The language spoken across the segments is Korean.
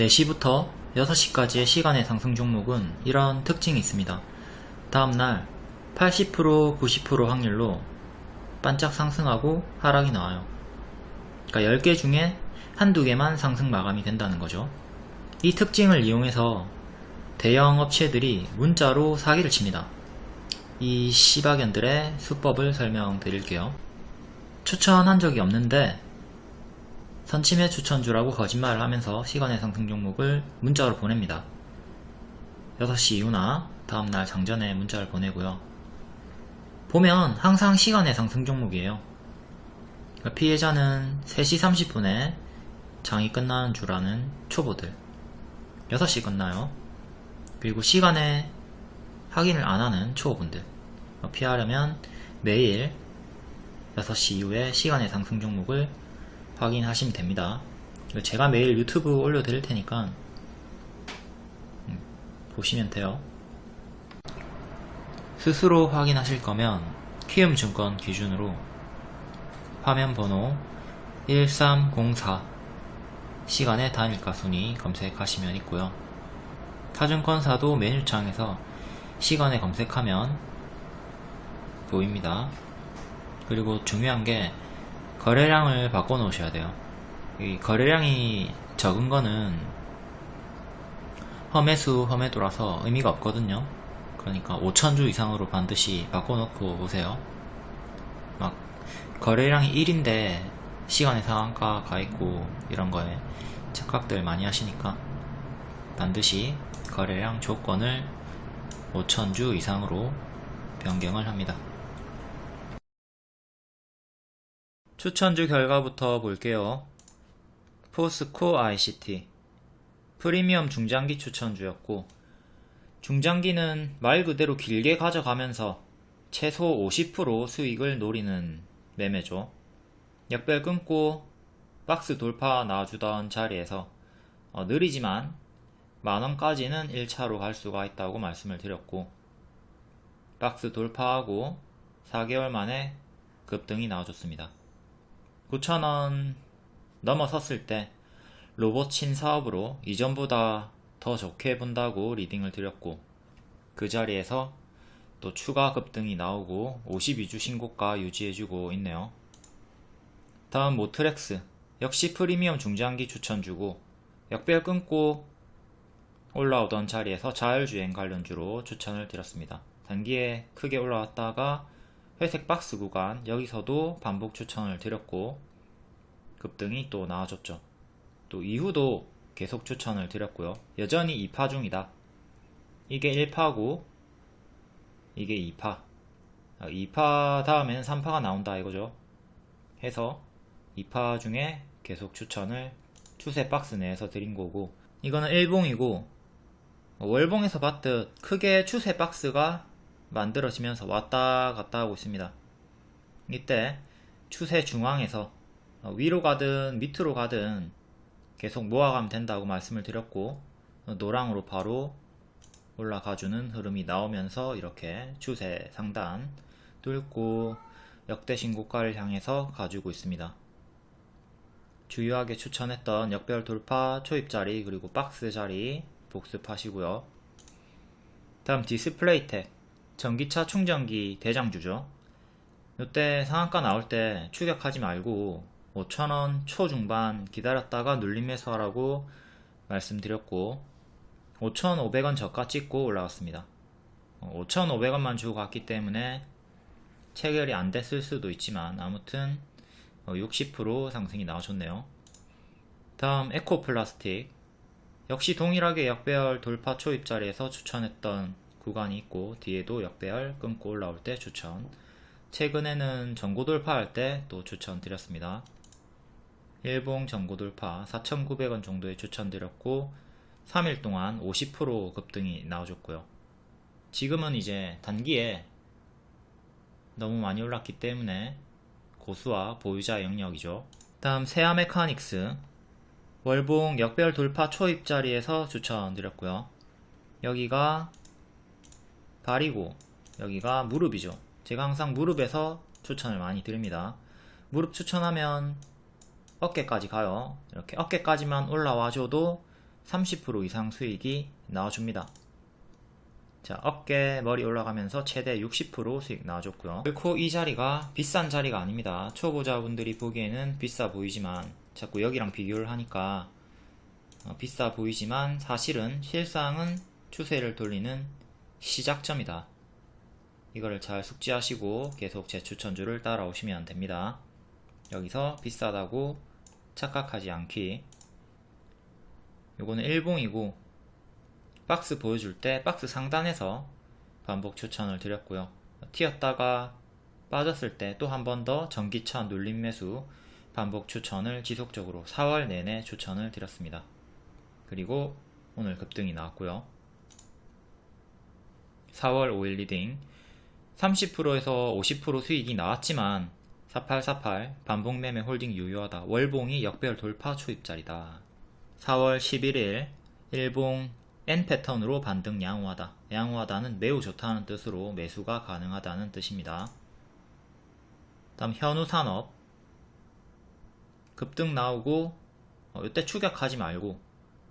4시부터 6시까지의 시간의 상승 종목은 이런 특징이 있습니다. 다음날 80% 90% 확률로 반짝 상승하고 하락이 나와요. 그러니까 10개 중에 한두 개만 상승 마감이 된다는 거죠. 이 특징을 이용해서 대형 업체들이 문자로 사기를 칩니다. 이 시바견들의 수법을 설명드릴게요. 추천한 적이 없는데 선침해 추천주라고 거짓말을 하면서 시간의 상승 종목을 문자로 보냅니다. 6시 이후나 다음날 장전에 문자를 보내고요. 보면 항상 시간의 상승 종목이에요. 그러니까 피해자는 3시 30분에 장이 끝나는 줄 아는 초보들 6시 끝나요. 그리고 시간에 확인을 안 하는 초보분들 피하려면 매일 6시 이후에 시간의 상승 종목을 확인하시면 됩니다. 제가 매일 유튜브 올려드릴 테니까 음, 보시면 돼요. 스스로 확인하실 거면 키움증권 기준으로 화면 번호 1304 시간의 단일가 순위 검색하시면 있고요. 타증권사도 메뉴창에서 시간에 검색하면 보입니다. 그리고 중요한 게 거래량을 바꿔 놓으셔야 돼요. 이 거래량이 적은 거는 험해수 험해도라서 의미가 없거든요. 그러니까 5천주 이상으로 반드시 바꿔 놓고 오세요. 막 거래량이 1인데 시간의 상한가 가 있고 이런 거에 착각들 많이 하시니까 반드시 거래량 조건을 5천주 이상으로 변경을 합니다. 추천주 결과부터 볼게요. 포스코 ICT 프리미엄 중장기 추천주였고 중장기는 말 그대로 길게 가져가면서 최소 50% 수익을 노리는 매매죠. 역별 끊고 박스 돌파 나와주던 자리에서 어, 느리지만 만원까지는 1차로 갈 수가 있다고 말씀을 드렸고 박스 돌파하고 4개월 만에 급등이 나와줬습니다. 9,000원 넘어 섰을 때 로봇친 사업으로 이전보다 더 좋게 본다고 리딩을 드렸고 그 자리에서 또 추가 급등이 나오고 52주 신고가 유지해주고 있네요. 다음 모트렉스 역시 프리미엄 중장기 추천주고 역별 끊고 올라오던 자리에서 자율주행 관련주로 추천을 드렸습니다. 단기에 크게 올라왔다가 회색 박스 구간 여기서도 반복 추천을 드렸고 급등이 또 나와줬죠. 또 이후도 계속 추천을 드렸고요. 여전히 2파 중이다. 이게 1파고 이게 2파 2파 아, 다음에는 3파가 나온다 이거죠. 해서 2파 중에 계속 추천을 추세 박스 내에서 드린 거고 이거는 일봉이고 월봉에서 봤듯 크게 추세 박스가 만들어지면서 왔다 갔다 하고 있습니다. 이때 추세 중앙에서 위로 가든 밑으로 가든 계속 모아가면 된다고 말씀을 드렸고 노랑으로 바로 올라가주는 흐름이 나오면서 이렇게 추세 상단 뚫고 역대 신고가를 향해서 가지고 있습니다. 주요하게 추천했던 역배열 돌파 초입자리 그리고 박스 자리 복습하시고요. 다음 디스플레이텍 전기차 충전기 대장주죠. 이때 상한가 나올 때 추격하지 말고 5천원 초중반 기다렸다가 눌림 매수하라고 말씀드렸고 5,500원 저가 찍고 올라왔습니다. 5,500원만 주고 갔기 때문에 체결이 안 됐을 수도 있지만 아무튼 60% 상승이 나와줬네요. 다음 에코플라스틱 역시 동일하게 역배열 돌파 초입자리에서 추천했던 구간이 있고 뒤에도 역배열 끊고 올라올 때 추천 최근에는 전고 돌파할 때 또 추천 드렸습니다. 일봉 전고 돌파 4,900원 정도에 추천드렸고 3일 동안 50% 급등이 나와줬고요. 지금은 이제 단기에 너무 많이 올랐기 때문에 고수와 보유자 영역이죠. 다음 세아 메카닉스 월봉 역별 돌파 초입 자리에서 추천드렸고요. 여기가 발이고 여기가 무릎이죠. 제가 항상 무릎에서 추천을 많이 드립니다. 무릎 추천하면 어깨까지 가요. 이렇게 어깨까지만 올라와줘도 30% 이상 수익이 나와줍니다. 자, 어깨 머리 올라가면서 최대 60% 수익 나와줬고요. 결코 이 자리가 비싼 자리가 아닙니다. 초보자분들이 보기에는 비싸 보이지만 자꾸 여기랑 비교를 하니까 어, 비싸 보이지만 사실은 실상은 추세를 돌리는 시작점이다. 이거를 잘 숙지하시고 계속 제 추천주를 따라오시면 됩니다. 여기서 비싸다고 착각하지 않기 요거는 일봉이고 박스 보여줄 때 박스 상단에서 반복 추천을 드렸고요 튀었다가 빠졌을 때 또 한 번 더 전기차 눌림 매수 반복 추천을 지속적으로 4월 내내 추천을 드렸습니다 그리고 오늘 급등이 나왔고요 4월 5일 리딩. 30%에서 50% 수익이 나왔지만 4848 반복 매매 홀딩 유효하다. 월봉이 역배열 돌파 초입자리다. 4월 11일 일봉 N 패턴으로 반등 양호하다. 양호하다는 매우 좋다는 뜻으로 매수가 가능하다는 뜻입니다. 다음 현우산업. 급등 나오고 어, 이때 추격하지 말고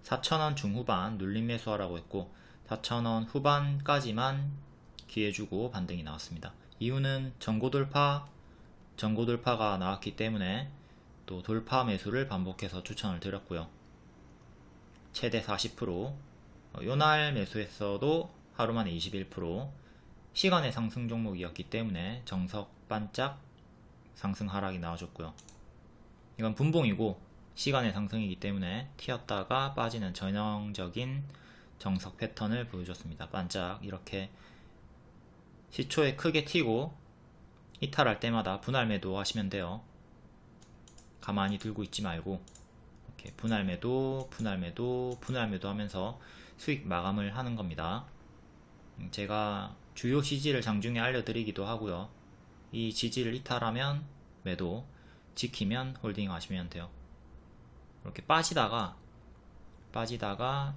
4천원 중후반 눌림 매수하라고 했고 4천원 후반까지만 기회 주고 반등이 나왔습니다. 이유는 전고 돌파 전고 돌파가 나왔기 때문에 또 돌파 매수를 반복해서 추천을 드렸고요. 최대 40% 어, 요날 매수했어도 하루 만에 21% 시간의 상승 종목이었기 때문에 정석 반짝 상승 하락이 나와줬고요. 이건 분봉이고 시간의 상승이기 때문에 튀었다가 빠지는 전형적인 정석 패턴을 보여줬습니다. 반짝 이렇게 시초에 크게 튀고 이탈할 때마다 분할 매도 하시면 돼요. 가만히 들고 있지 말고 이렇게 분할 매도 분할 매도 분할 매도 하면서 수익 마감을 하는 겁니다. 음, 제가 주요 지지를 장중에 알려드리기도 하고요. 이 지지를 이탈하면 매도 지키면 홀딩 하시면 돼요. 이렇게 빠지다가 빠지다가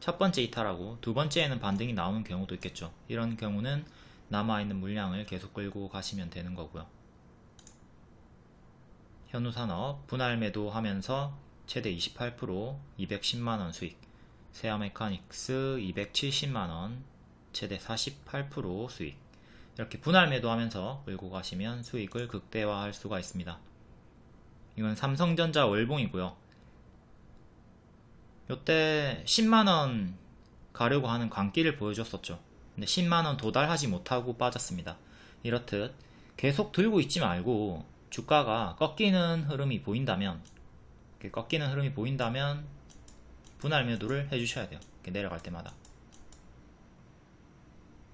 첫 번째 이탈하고 두 번째에는 반등이 나오는 경우도 있겠죠 이런 경우는 남아있는 물량을 계속 끌고 가시면 되는 거고요 현우산업 분할 매도 하면서 최대 28% 210만원 수익 세아메카닉스 270만원 최대 48% 수익 이렇게 분할 매도하면서 끌고 가시면 수익을 극대화할 수가 있습니다. 이건 삼성전자 월봉이고요. 요때 10만원 가려고 하는 광기를 보여줬었죠. 근데 10만원 도달하지 못하고 빠졌습니다. 이렇듯 계속 들고 있지 말고 주가가 꺾이는 흐름이 보인다면 꺾이는 흐름이 보인다면 분할 매도를 해주셔야 돼요. 내려갈 때마다.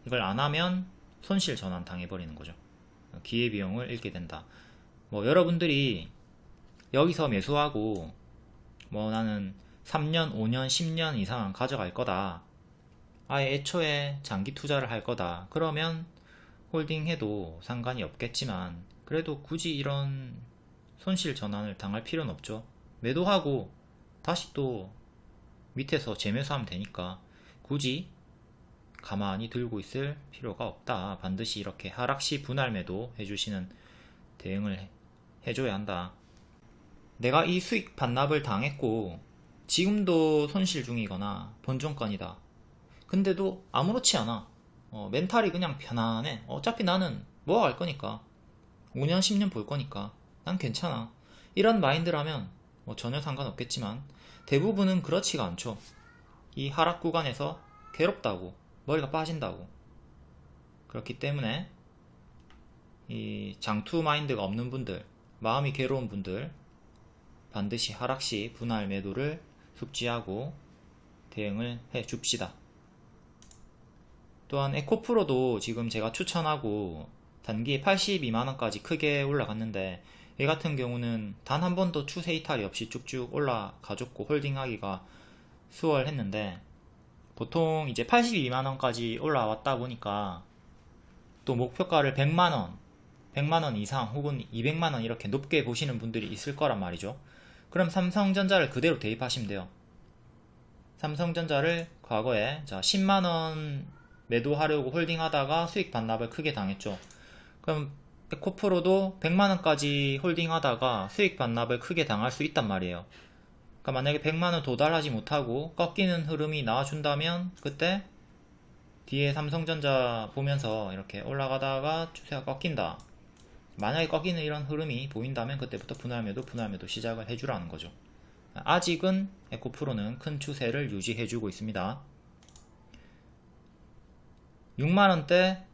이걸 안 하면 손실 전환 당해버리는 거죠. 기회비용을 잃게 된다. 뭐 여러분들이 여기서 매수하고 뭐 나는 3년, 5년, 10년 이상 가져갈 거다. 아예 애초에 장기 투자를 할 거다. 그러면 홀딩해도 상관이 없겠지만 그래도 굳이 이런 손실 전환을 당할 필요는 없죠. 매도하고 다시 또 밑에서 재매수하면 되니까 굳이 가만히 들고 있을 필요가 없다. 반드시 이렇게 하락시 분할 매도 해주시는 대응을 해줘야 한다. 내가 이 수익 반납을 당했고 지금도 손실 중이거나 본종권이다. 근데도 아무렇지 않아. 어, 멘탈이 그냥 편안해. 어차피 나는 모아갈 거니까. 5년, 10년 볼 거니까. 난 괜찮아. 이런 마인드라면 뭐 전혀 상관없겠지만 대부분은 그렇지가 않죠. 이 하락 구간에서 괴롭다고 머리가 빠진다고 그렇기 때문에 이 장투 마인드가 없는 분들 마음이 괴로운 분들 반드시 하락시 분할 매도를 숙지하고 대응을 해 줍시다. 또한 에코프로도 지금 제가 추천하고 단기에 82만원까지 크게 올라갔는데 얘 같은 경우는 단 한 번도 추세 이탈이 없이 쭉쭉 올라가줬고 홀딩하기가 수월했는데 보통 이제 82만원까지 올라왔다 보니까 또 목표가를 100만원 100만원 이상 혹은 200만원 이렇게 높게 보시는 분들이 있을 거란 말이죠 그럼 삼성전자를 그대로 대입하시면 돼요. 삼성전자를 과거에 자 10만원 매도하려고 홀딩하다가 수익 반납을 크게 당했죠. 그럼 에코프로도 100만원까지 홀딩하다가 수익 반납을 크게 당할 수 있단 말이에요. 그러니까 만약에 100만원 도달하지 못하고 꺾이는 흐름이 나와준다면 그때 뒤에 삼성전자 보면서 이렇게 올라가다가 추세가 꺾인다 만약에 꺾이는 이런 흐름이 보인다면 그때부터 분할매도 분할매도 시작을 해주라는 거죠. 아직은 에코프로는 큰 추세를 유지해주고 있습니다. 6만원대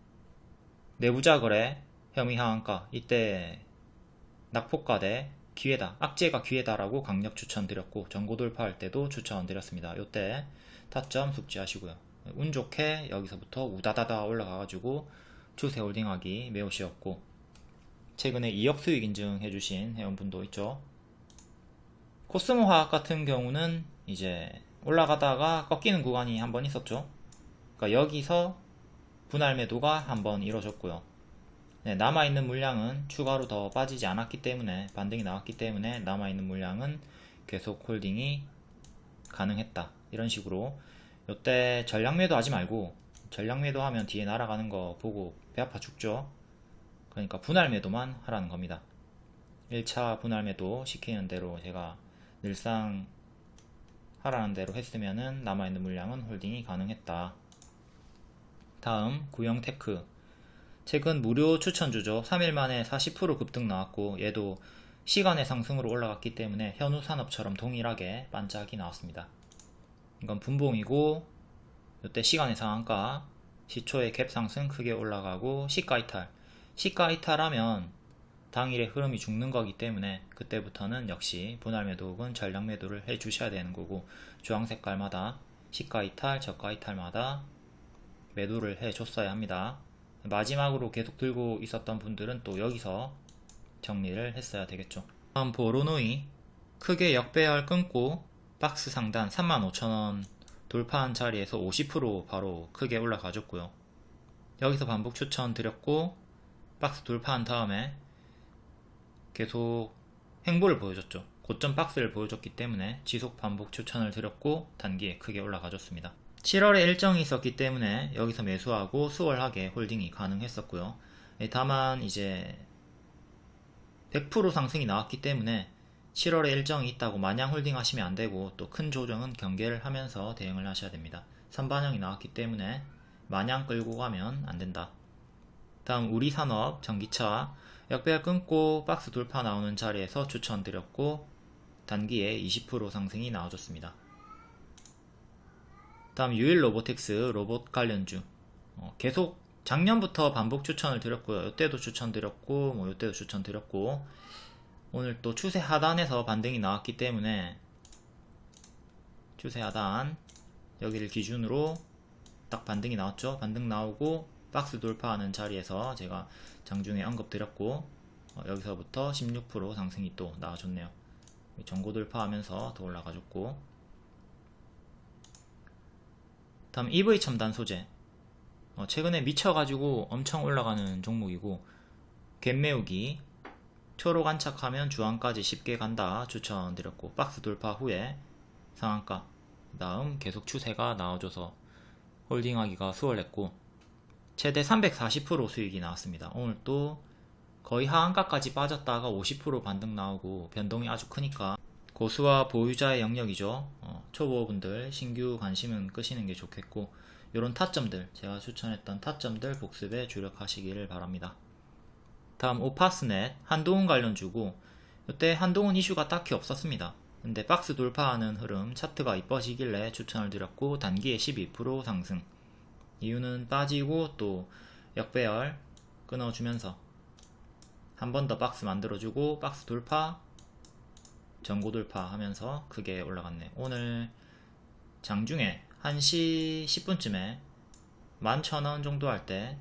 내부자 거래 혐의 하한가. 이때 낙폭가 대 기회다 악재가 기회다라고 강력 추천드렸고 전고 돌파할 때도 추천드렸습니다. 요때 타점 숙지하시고요. 운 좋게 여기서부터 우다다다 올라가가지고 추세 홀딩하기 매우 쉬웠고 최근에 2억 수익 인증해 주신 회원분도 있죠. 코스모 화학 같은 경우는 이제 올라가다가 꺾이는 구간이 한 번 있었죠. 그러니까 여기서 분할 매도가 한 번 이루어졌고요. 네, 남아있는 물량은 추가로 더 빠지지 않았기 때문에 반등이 나왔기 때문에 남아있는 물량은 계속 홀딩이 가능했다. 이런 식으로 요때 전량 매도 하지 말고 전량 매도 하면 뒤에 날아가는 거 보고 배 아파 죽죠 그러니까 분할 매도만 하라는 겁니다. 1차 분할 매도 시키는 대로 제가 늘상 하라는 대로 했으면은 남아있는 물량은 홀딩이 가능했다. 다음 구형테크. 최근 무료 추천주죠 3일 만에 40% 급등 나왔고 얘도 시간의 상승으로 올라갔기 때문에 현우산업처럼 동일하게 반짝이 나왔습니다. 이건 분봉이고 이때 시간의 상한가 시초의 갭 상승 크게 올라가고 시가 이탈 시가 이탈하면 당일의 흐름이 죽는 거기 때문에 그때부터는 역시 분할 매도 혹은 전량 매도를 해 주셔야 되는 거고 주황 색깔마다 시가 이탈 저가 이탈마다 매도를 해 줬어야 합니다. 마지막으로 계속 들고 있었던 분들은 또 여기서 정리를 했어야 되겠죠. 다음 보로노이. 크게 역배열 끊고 박스 상단 35,000원 돌파한 자리에서 50% 바로 크게 올라가줬고요. 여기서 반복 추천 드렸고 박스 돌파한 다음에 계속 행보를 보여줬죠 고점 박스를 보여줬기 때문에 지속 반복 추천을 드렸고 단기에 크게 올라가줬습니다 7월에 일정이 있었기 때문에 여기서 매수하고 수월하게 홀딩이 가능했었고요. 예, 다만 이제 100% 상승이 나왔기 때문에 7월에 일정이 있다고 마냥 홀딩 하시면 안되고 또 큰 조정은 경계를 하면서 대응을 하셔야 됩니다. 선반영이 나왔기 때문에 마냥 끌고 가면 안된다. 다음 우리 산업 전기차. 역배열 끊고 박스 돌파 나오는 자리에서 추천드렸고 단기에 20% 상승이 나와줬습니다. 다음 유일 로보틱스 로봇 관련주. 어, 계속 작년부터 반복 추천을 드렸고요. 이때도 추천드렸고 뭐 이때도 추천드렸고. 오늘 또 추세 하단에서 반등이 나왔기 때문에 추세 하단 여기를 기준으로 딱 반등이 나왔죠. 반등 나오고 박스 돌파하는 자리에서 제가 장중에 언급 드렸고 어, 여기서부터 16% 상승이 또 나와줬네요. 전고 돌파하면서 더 올라가줬고. 다음 EV 첨단 소재. 어, 최근에 미쳐가지고 엄청 올라가는 종목이고 갭매우기 초록 안착하면 주황까지 쉽게 간다 추천드렸고 박스 돌파 후에 상한가 그 다음 계속 추세가 나와줘서 홀딩하기가 수월했고 최대 340% 수익이 나왔습니다 오늘 또 거의 하한가까지 빠졌다가 50% 반등 나오고 변동이 아주 크니까 고수와 보유자의 영역이죠. 어, 초보분들 신규 관심은 끄시는 게 좋겠고 이런 타점들 제가 추천했던 타점들 복습에 주력하시기를 바랍니다. 다음 오파스넷 한동훈 관련 주고 이때 한동훈 이슈가 딱히 없었습니다. 근데 박스 돌파하는 흐름 차트가 이뻐지길래 추천을 드렸고 단기에 12% 상승 이유는 빠지고 또 역배열 끊어주면서 한 번 더 박스 만들어주고 박스 돌파 전고 돌파 하면서 크게 올라갔네 오늘 장중에 1시 10분쯤에 11,000원 정도 할 때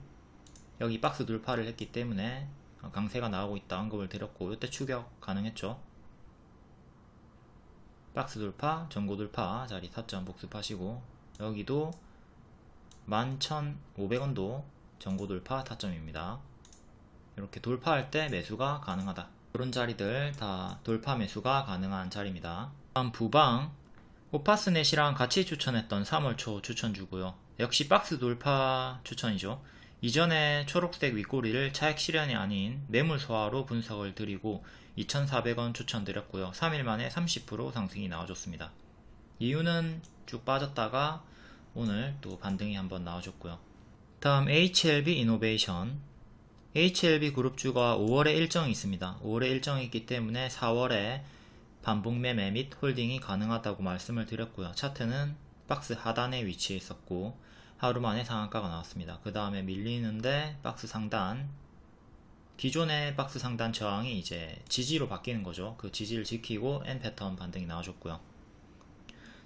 여기 박스 돌파를 했기 때문에 강세가 나오고 있다 언급을 드렸고 이때 추격 가능했죠? 박스 돌파 전고 돌파 자리 타점 복습하시고. 여기도 11,500원도 전고 돌파 타점입니다 이렇게 돌파할 때 매수가 가능하다 이런 자리들 다 돌파 매수가 가능한 자리입니다. 다음 부방 오파스넷이랑 같이 추천했던 3월 초 추천주고요. 역시 박스 돌파 추천이죠. 이전에 초록색 윗꼬리를 차익 실현이 아닌 매물 소화로 분석을 드리고 2,400원 추천드렸고요. 3일 만에 30% 상승이 나와줬습니다. 이유는 쭉 빠졌다가 오늘 또 반등이 한번 나와줬고요. 다음 HLB 이노베이션 HLB 그룹주가 5월에 일정이 있습니다. 5월에 일정이 있기 때문에 4월에 반복 매매 및 홀딩이 가능하다고 말씀을 드렸고요. 차트는 박스 하단에 위치해 있었고 하루 만에 상한가가 나왔습니다. 그 다음에 밀리는데 박스 상단 기존의 박스 상단 저항이 이제 지지로 바뀌는 거죠. 그 지지를 지키고 N 패턴 반등이 나와줬고요.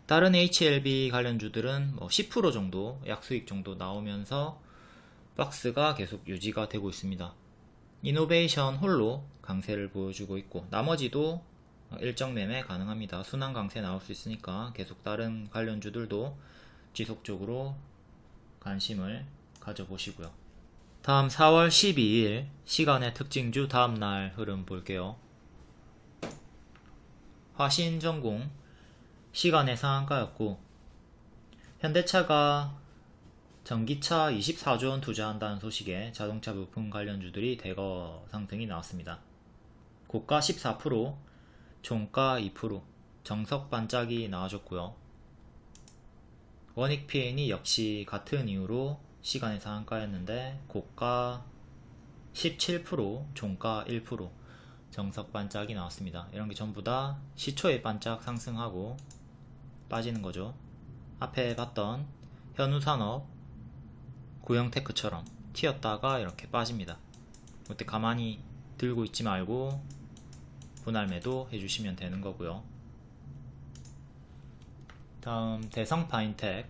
다른 HLB 관련주들은 뭐 10% 정도 약수익 정도 나오면서 박스가 계속 유지가 되고 있습니다. 이노베이션 홀로 강세를 보여주고 있고 나머지도 일정 매매 가능합니다. 순환 강세 나올 수 있으니까 계속 다른 관련주들도 지속적으로 관심을 가져보시고요. 다음 4월 12일 시간의 특징주 다음날 흐름 볼게요. 화신전공 시간의 상한가였고 현대차가 전기차 24조원 투자한다는 소식에 자동차 부품 관련주들이 대거 상승이 나왔습니다. 고가 14%, 종가 2%, 정석 반짝이 나와줬고요. 원익 PN이 역시 같은 이유로 시간의 상한가였는데 고가 17%, 종가 1%, 정석 반짝이 나왔습니다. 이런 게 전부 다 시초에 반짝 상승하고 빠지는 거죠. 앞에 봤던 현우산업, 고영테크처럼 튀었다가 이렇게 빠집니다. 그때 가만히 들고 있지 말고 분할 매도 해주시면 되는 거고요. 다음 대성 파인텍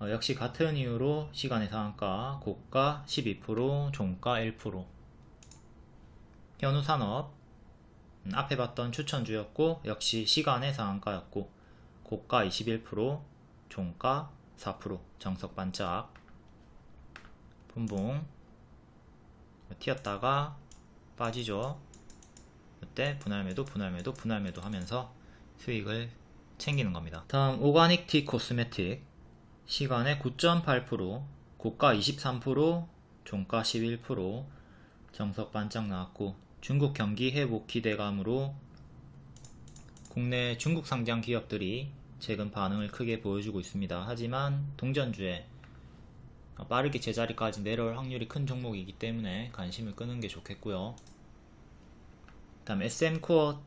어, 역시 같은 이유로 시간의 상한가 고가 12% 종가 1% 현우산업 음, 앞에 봤던 추천주였고 역시 시간의 상한가였고 고가 21% 종가 4% 정석 반짝. 분봉 튀었다가 빠지죠. 이때 분할매도 분할매도 분할매도 하면서 수익을 챙기는 겁니다. 다음 오가닉 티 코스메틱. 시간에 9.8% 고가 23% 종가 11% 정석 반짝 나왔고 중국 경기 회복 기대감으로 국내 중국 상장 기업들이 최근 반응을 크게 보여주고 있습니다. 하지만 동전주에 빠르게 제자리까지 내려올 확률이 큰 종목이기 때문에 관심을 끄는 게 좋겠고요. 다음 SM코어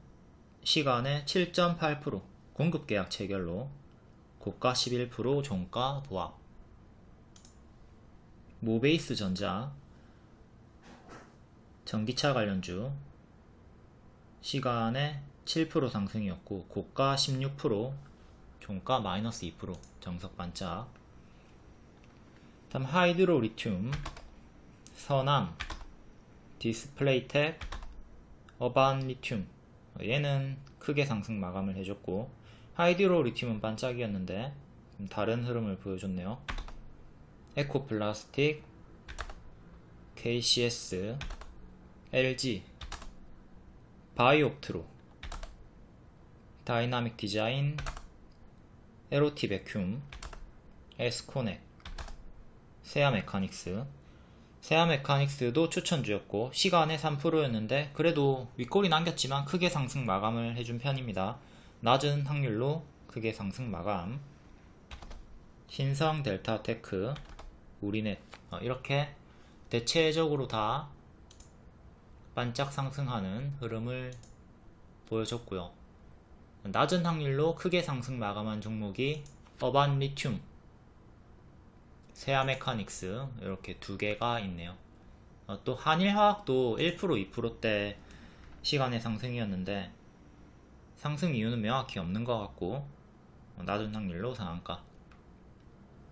시간에 7.8% 공급계약 체결로 고가 11% 종가 보합 모베이스 전자 전기차 관련주 시간외 7% 상승이었고 고가 16% 종가 마이너스 2% 정석 반짝. 다음 하이드로 리튬 서남 디스플레이텍 어반 리튬. 얘는 크게 상승 마감을 해줬고 하이드로 리튬은 반짝이었는데 다른 흐름을 보여줬네요. 에코플라스틱 KCS LG 바이옵트로. 다이나믹 디자인 엘오티베큠 에스코넥 세아 메카닉스 세아 메카닉스도 추천주였고 시간외 3%였는데 그래도 윗꼬리 남겼지만 크게 상승 마감을 해준 편입니다. 낮은 확률로 크게 상승 마감 신성 델타테크 우리넷 어, 이렇게 대체적으로 다 반짝 상승하는 흐름을 보여줬고요. 낮은 확률로 크게 상승 마감한 종목이 어반 리튬, 세아 메카닉스 이렇게 두 개가 있네요. 어, 또 한일화학도 1% 2%대 시간의 상승이었는데 상승 이유는 명확히 없는 것 같고 어, 낮은 확률로 상한가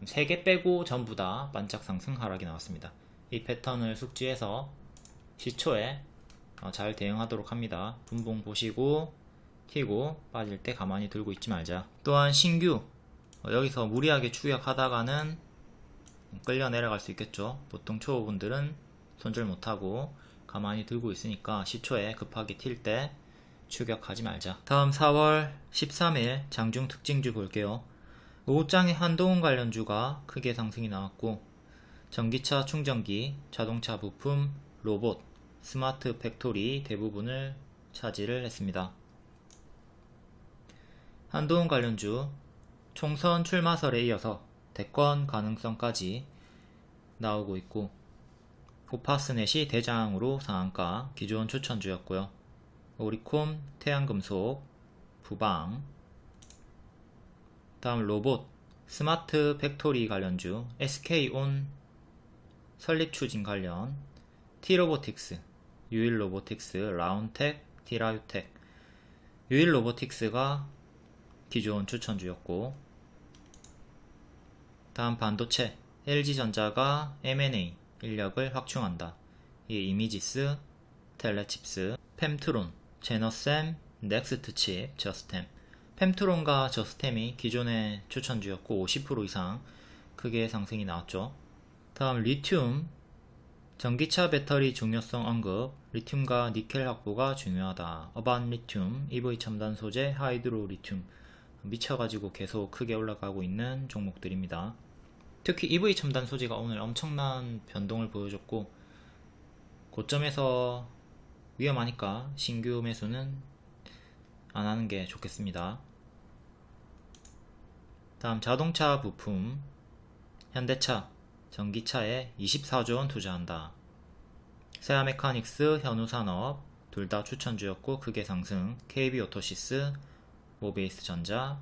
3개 빼고 전부 다 반짝 상승 하락이 나왔습니다. 이 패턴을 숙지해서 시초에 어, 잘 대응하도록 합니다. 분봉 보시고 튀고 빠질 때 가만히 들고 있지 말자. 또한 신규 어, 여기서 무리하게 추격하다가는 끌려 내려갈 수 있겠죠. 보통 초보분들은 손절 못하고 가만히 들고 있으니까 시초에 급하게 튈 때 추격하지 말자. 다음 4월 13일 장중 특징주 볼게요. 오후장에 한동훈 관련주가 크게 상승이 나왔고 전기차 충전기, 자동차 부품, 로봇, 스마트 팩토리 대부분을 차지를 했습니다. 한동훈 관련주 총선 출마설에 이어서 대권 가능성까지 나오고 있고 오파스넷이 대장으로 상한가 기존 추천주였고요. 오리콤, 태양금속, 부방 다음 로봇, 스마트 팩토리 관련주 SK온 설립 추진 관련 T로보틱스, 유일로보틱스, 라온텍, 티라유텍 유일로보틱스가 기존 추천주였고 다음 반도체 LG전자가 M&A 인력을 확충한다. 이 이미지스, 텔레칩스, 펨트론, 제너셈, 넥스트칩, 저스템 펨트론과 저스템이 기존의 추천주였고 50% 이상 크게 상승이 나왔죠. 다음 리튬 전기차 배터리 중요성 언급 리튬과 니켈 확보가 중요하다. 어반 리튬, EV 첨단 소재, 하이드로 리튬 미쳐가지고 계속 크게 올라가고 있는 종목들입니다. 특히 EV 첨단 소재가 오늘 엄청난 변동을 보여줬고 고점에서 위험하니까 신규 매수는 안 하는 게 좋겠습니다. 다음 자동차 부품 현대차 전기차에 24조 원 투자한다. 세아 메카닉스 현우산업 둘 다 추천주였고 크게 상승 KB오토시스 모베이스 전자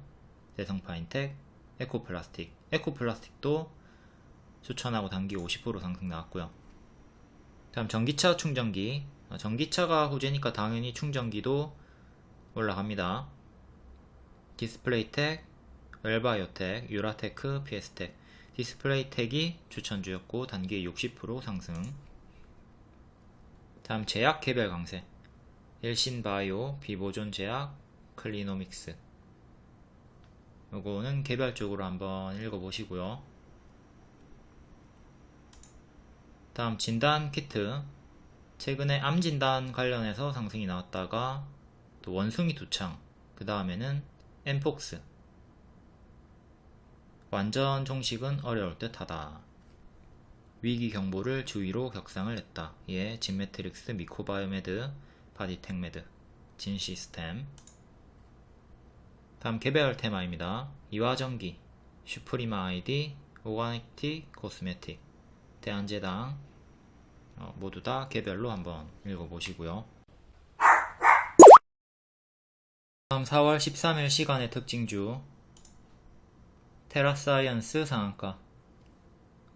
대성파인텍 에코플라스틱. 에코플라스틱도 추천하고 단기 50% 상승 나왔고요. 다음 전기차 충전기. 어, 전기차가 호재니까 당연히 충전기도 올라갑니다. 디스플레이텍, 웰바이오텍, 유라테크, 피에스텍. 디스플레이텍이 추천주였고 단기 60% 상승. 다음 제약 개별 강세. 일신바이오, 비보존 제약, 클리노믹스 요거는 개별적으로 한번 읽어보시고요. 다음 진단 키트 최근에 암 진단 관련해서 상승이 나왔다가 또 원숭이 두창 그 다음에는 엠폭스 완전 종식은 어려울 듯하다. 위기 경보를 주의로 격상을 했다. 예, 진매트릭스, 미코바이오메드, 바디텍메드, 진시스템 다음 개별 테마입니다. 이화전기, 슈프리마 아이디, 오가닉티코스메틱, 대한제당 어, 모두 다 개별로 한번 읽어보시고요. 다음 4월 13일 시간외 특징주 테라사이언스 상한가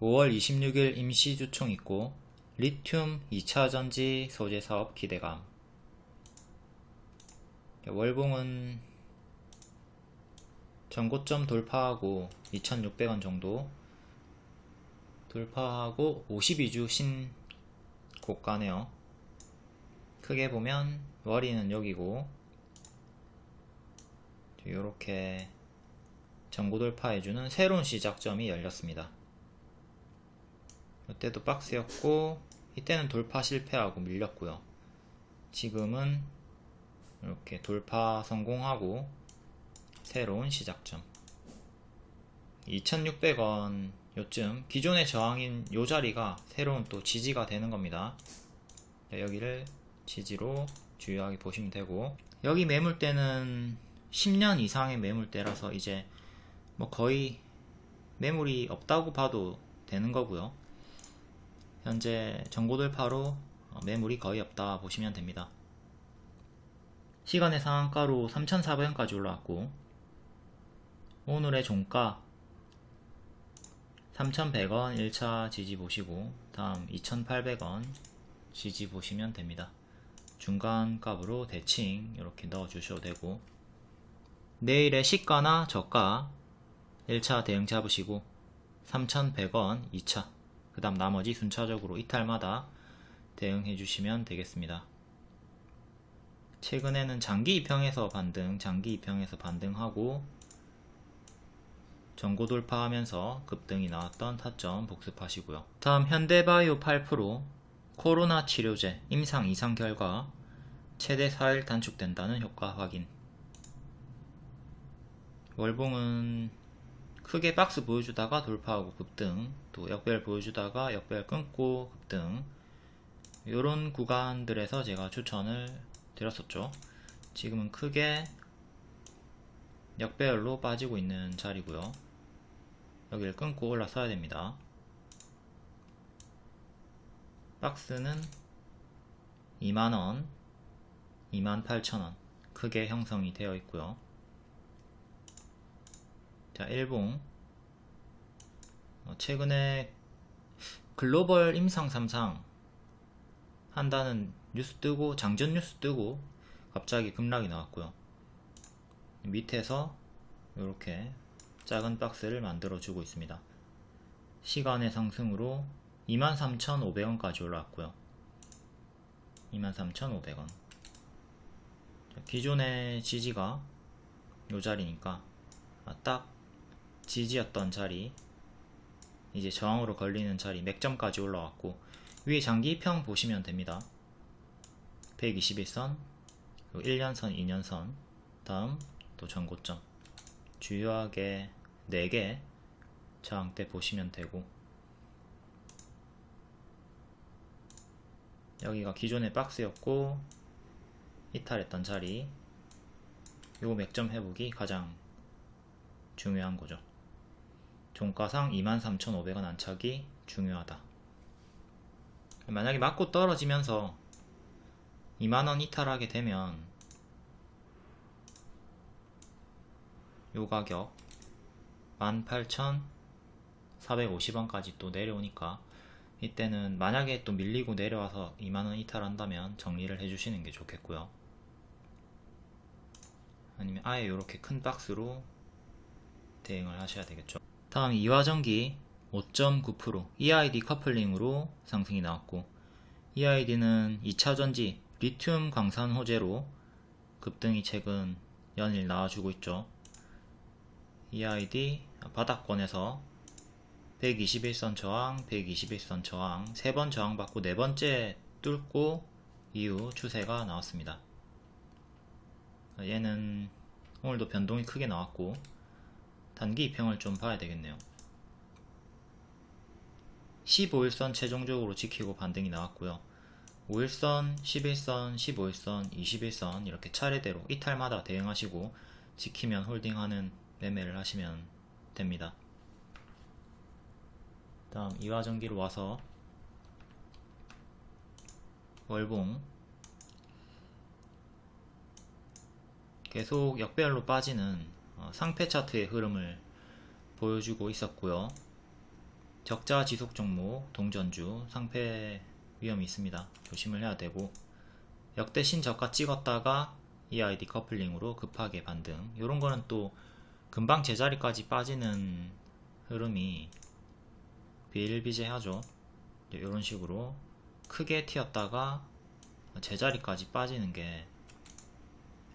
5월 26일 임시주총 있고 리튬 2차전지 소재 사업 기대감 월봉은 전고점 돌파하고 2600원 정도 돌파하고 52주 신고가네요. 크게 보면 머리는 여기고 이렇게 전고 돌파해주는 새로운 시작점이 열렸습니다. 이때도 박스였고 이때는 돌파 실패하고 밀렸고요. 지금은 이렇게 돌파 성공하고 새로운 시작점. 2600원 요쯤 기존의 저항인 요 자리가 새로운 또 지지가 되는 겁니다. 여기를 지지로 주요하게 보시면 되고 여기 매물대는 10년 이상의 매물대라서 이제 뭐 거의 매물이 없다고 봐도 되는 거고요. 현재 전고돌파로 매물이 거의 없다 보시면 됩니다. 시간의 상한가로 3,400원까지 올라왔고 오늘의 종가 3,100원 1차 지지 보시고 다음 2,800원 지지 보시면 됩니다. 중간 값으로 대칭 이렇게 넣어 주셔도 되고 내일의 시가나 저가 1차 대응 잡으시고 3,100원 2차 그 다음 나머지 순차적으로 이탈마다 대응해 주시면 되겠습니다. 최근에는 장기 입형에서 반등, 장기 입형에서 반등하고 전고 돌파하면서 급등이 나왔던 타점 복습하시고요. 다음 현대바이오 8% 코로나 치료제 임상 이상 결과 최대 4일 단축된다는 효과 확인. 월봉은 크게 박스 보여주다가 돌파하고 급등 또 역별 보여주다가 역별 끊고 급등. 이런 구간들에서 제가 추천을 드렸었죠. 지금은 크게 역배열로 빠지고 있는 자리고요 여기를 끊고 올라서야 됩니다. 박스는 2만원 28,000원. 크게 형성이 되어 있고요. 자 일봉. 어, 최근에 글로벌 임상 3상 한다는 뉴스 뜨고 장전 뉴스 뜨고 갑자기 급락이 나왔고요. 밑에서 이렇게 작은 박스를 만들어 주고 있습니다. 시간의 상승으로 23,500원까지 올라왔고요. 23,500원. 기존의 지지가 요 자리니까 아, 딱 지지였던 자리 이제 저항으로 걸리는 자리 맥점까지 올라왔고 위에 장기평 보시면 됩니다. 121선 1년선 2년선 다음 또 전고점. 주요하게 4개 저항대 보시면 되고 여기가 기존의 박스였고 이탈했던 자리 요 맥점 회복이 가장 중요한 거죠. 종가상 23,500원 안착이 중요하다. 만약에 맞고 떨어지면서 2만원 이탈하게 되면 요 가격 18,450원까지 또 내려오니까 이때는 만약에 또 밀리고 내려와서 2만원 이탈한다면 정리를 해주시는 게 좋겠고요. 아니면 아예 이렇게 큰 박스로 대응을 하셔야 되겠죠. 다음 이화전기 5.9% EID 커플링으로 상승이 나왔고 EID는 2차전지 리튬 광산 호재로 급등이 최근 연일 나와주고 있죠 EID 바닥권에서 121선 저항, 121선 저항, 3번 저항받고 네 번째 뚫고 이후 추세가 나왔습니다. 얘는 오늘도 변동이 크게 나왔고 단기 입형을 좀 봐야 되겠네요. 15일선 최종적으로 지키고 반등이 나왔고요. 5일선, 11선, 15일선, 21선 이렇게 차례대로 이탈마다 대응하시고 지키면 홀딩하는 매매를 하시면 됩니다. 다음 이화전기로 와서 월봉. 계속 역배열로 빠지는 어, 상패 차트의 흐름을 보여주고 있었고요. 적자 지속 종목 동전주 상패 위험이 있습니다. 조심을 해야 되고. 역대 신저가 찍었다가 EID 커플링으로 급하게 반등. 이런 거는 또 금방 제자리까지 빠지는 흐름이 비일비재하죠. 이런 식으로 크게 튀었다가 제자리까지 빠지는 게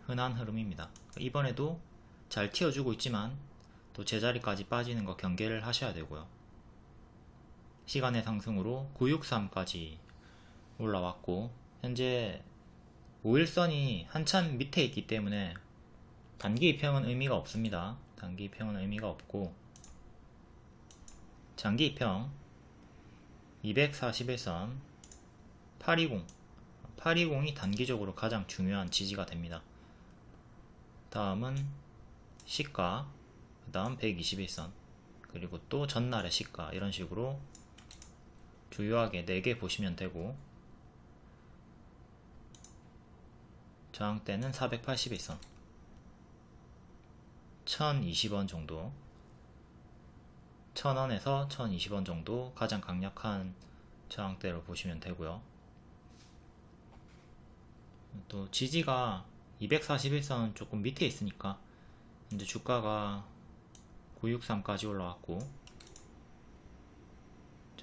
흔한 흐름입니다. 이번에도 잘 튀어주고 있지만 또 제자리까지 빠지는 거 경계를 하셔야 되고요. 시간의 상승으로 963까지 올라왔고 현재 5일선이 한참 밑에 있기 때문에 단기 입형은 의미가 없습니다 단기 입형은 의미가 없고 장기 입형 241선 820 820이 단기적으로 가장 중요한 지지가 됩니다. 다음은 시가 그 다음 121선. 그리고 또 전날의 시가 이런 식으로 주요하게 4개 보시면 되고 저항대는 481선 1020원 정도. 1000원에서 1020원 정도 가장 강력한 저항대로 보시면 되고요. 또 지지가 241선 조금 밑에 있으니까 이제 주가가 963까지 올라왔고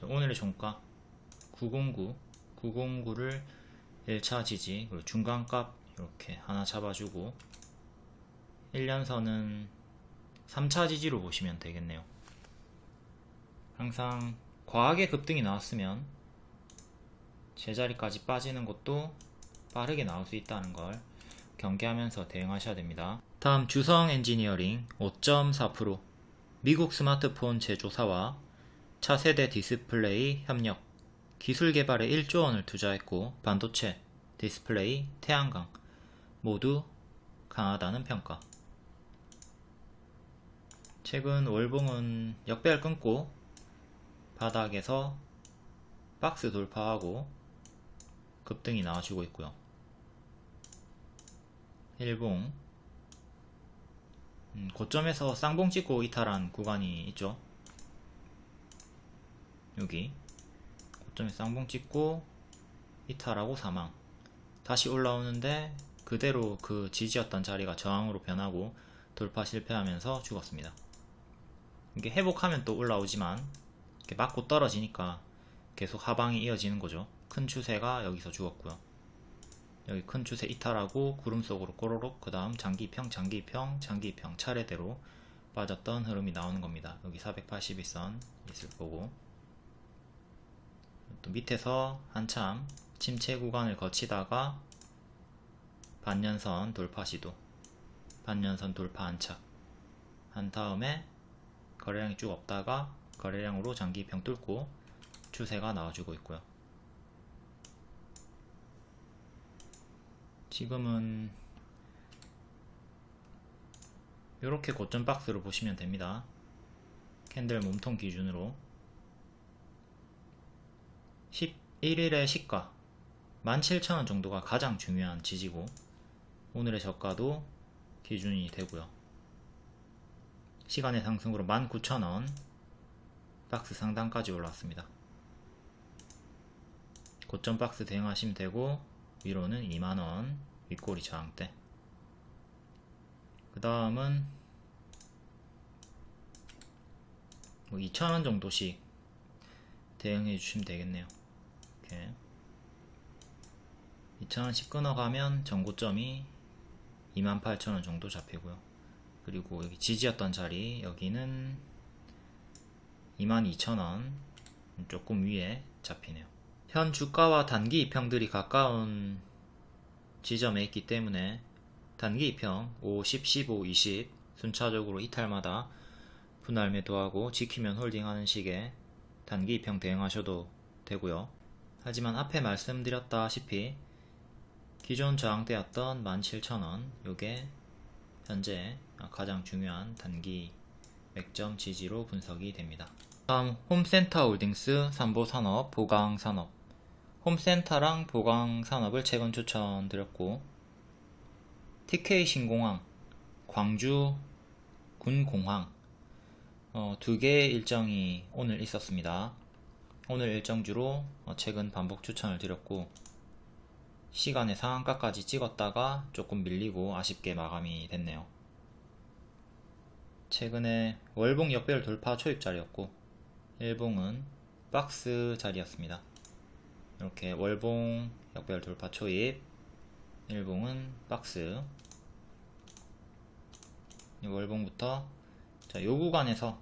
오늘의 종가 909 909를 1차 지지 그리고 중간값 이렇게 하나 잡아주고 1년선은 3차 지지로 보시면 되겠네요. 항상 과하게 급등이 나왔으면 제자리까지 빠지는 것도 빠르게 나올 수 있다는 걸 경계하면서 대응하셔야 됩니다. 다음 주성 엔지니어링 5.4% 미국 스마트폰 제조사와 차세대 디스플레이 협력, 기술 개발에 1조 원을 투자했고 반도체, 디스플레이, 태양광 모두 강하다는 평가. 최근 월봉은 역배열 끊고 바닥에서 박스 돌파하고 급등이 나와주고 있고요. 일봉 음, 고점에서 쌍봉 찍고 이탈한 구간이 있죠. 여기 고점에 쌍봉 찍고 이탈하고 사망 다시 올라오는데 그대로 그 지지였던 자리가 저항으로 변하고 돌파 실패하면서 죽었습니다. 이게 회복하면 또 올라오지만 이렇게 맞고 떨어지니까 계속 하방이 이어지는 거죠. 큰 추세가 여기서 죽었고요. 여기 큰 추세 이탈하고 구름 속으로 꼬로록 그 다음 장기평 장기평 장기평 차례대로 빠졌던 흐름이 나오는 겁니다. 여기 482선 있을 거고 또 밑에서 한참 침체 구간을 거치다가 반년선 돌파 시도 반년선 돌파 안착 한 다음에 거래량이 쭉 없다가 거래량으로 장기평 뚫고 추세가 나와주고 있고요. 지금은 이렇게 고점 박스로 보시면 됩니다. 캔들 몸통 기준으로 11일의 시가 17,000원 정도가 가장 중요한 지지고 오늘의 저가도 기준이 되고요. 시간의 상승으로 19,000원 박스 상단까지 올라왔습니다. 고점 박스 대응하시면 되고 위로는 2만원 윗꼬리 저항대. 그 다음은 뭐 2,000원 정도씩 대응해 주시면 되겠네요. 이렇게. 2,000원씩 끊어가면 전고점이 28,000원 정도 잡히고요 그리고 여기 지지였던 자리 여기는 22,000원 조금 위에 잡히네요 현 주가와 단기 이평들이 가까운 지점에 있기 때문에 단기 이평 5, 10, 15, 20 순차적으로 이탈마다 분할 매도하고 지키면 홀딩하는 식의 단기 이평 대응하셔도 되고요. 하지만 앞에 말씀드렸다시피 기존 저항대였던 17,000원 요게 현재 가장 중요한 단기 맥점 지지로 분석이 됩니다. 다음 홈센터 홀딩스 삼보산업 보강산업 홈센터랑 보강산업을 최근 추천드렸고 TK 신공항 광주 군공항 어, 두 개의 일정이 오늘 있었습니다. 오늘 일정주로 어, 최근 반복 추천을 드렸고 시간의 상한가까지 찍었다가 조금 밀리고 아쉽게 마감이 됐네요. 최근에 월봉 역별 돌파 초입 자리였고 일봉은 박스 자리였습니다. 이렇게 월봉 역별 돌파 초입 일봉은 박스 월봉부터 자, 요 구간에서